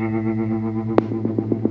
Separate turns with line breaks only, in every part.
no, no.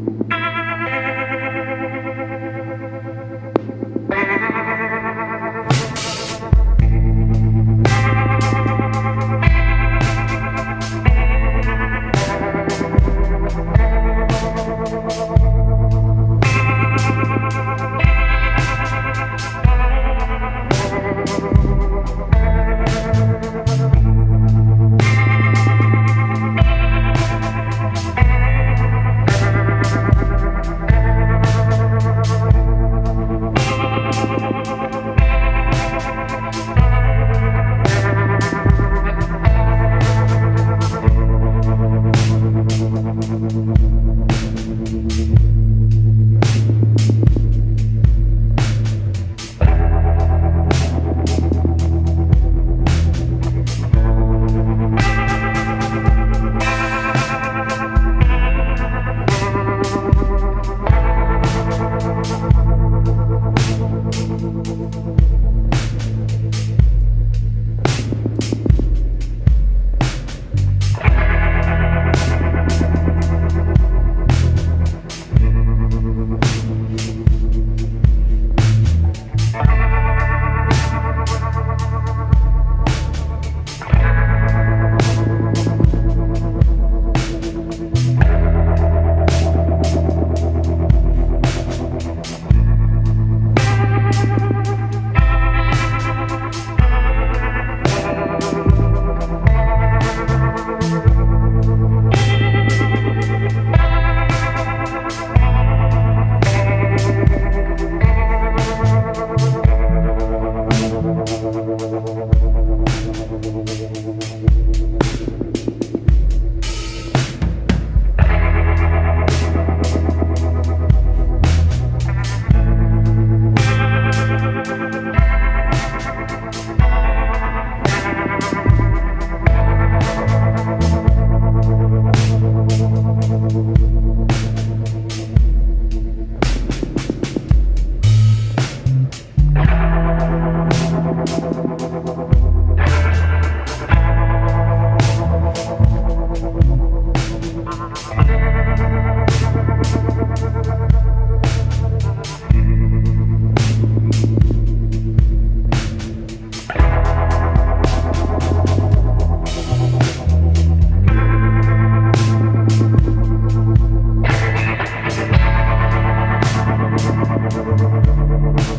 Thank you.